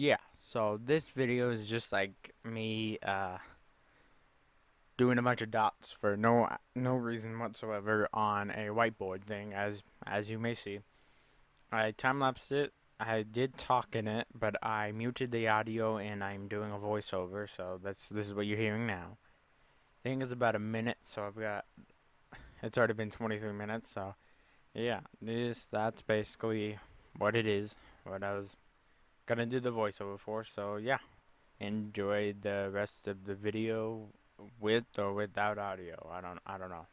Yeah, so this video is just like me uh, doing a bunch of dots for no no reason whatsoever on a whiteboard thing, as as you may see. I time lapsed it. I did talk in it, but I muted the audio and I'm doing a voiceover, so that's this is what you're hearing now. I think it's about a minute, so I've got it's already been 23 minutes, so yeah, this that's basically what it is. What I was gonna do the voiceover for. So yeah, enjoy the rest of the video with or without audio. I don't I don't know.